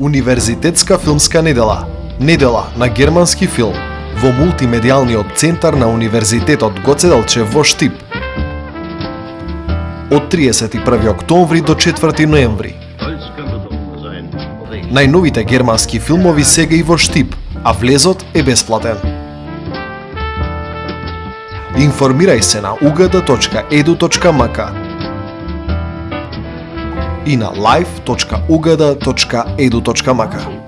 Универзитетска филмска недела. Недела на германски филм во мултимедијалниот центар на Универзитетот Гоце Делчев во Штип. Од 31 октомври до 4 ноември. Најновите германски филмови сега и во Штип, а влезот е бесплатен. Информирај се на ugd.edu.mk и на live.ugd.edu.mk.